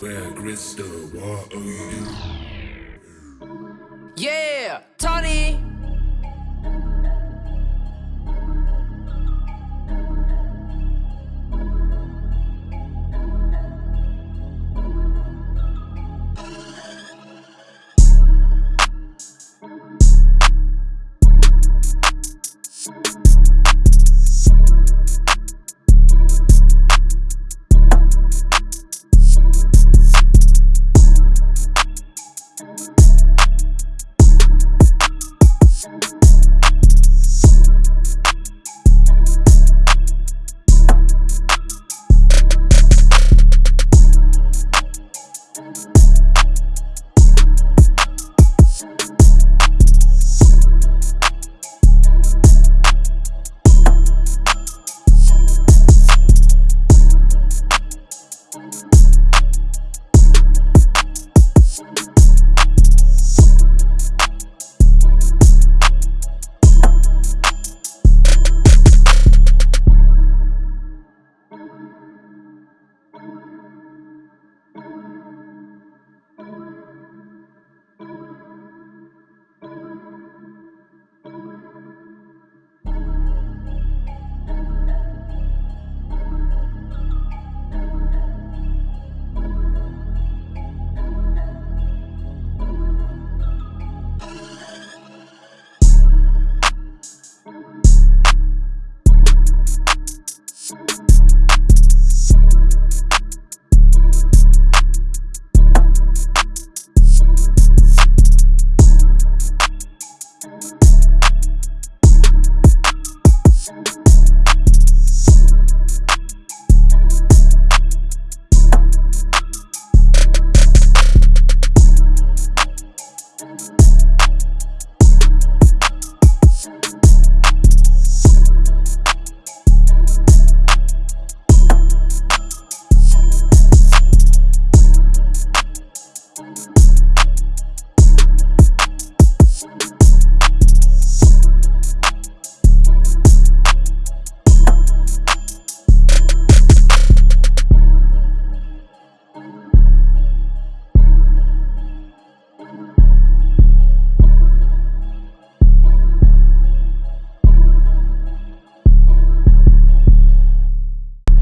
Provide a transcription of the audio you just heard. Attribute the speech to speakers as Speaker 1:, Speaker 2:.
Speaker 1: Where Crystal, what are you?
Speaker 2: Yeah, Tony.
Speaker 3: you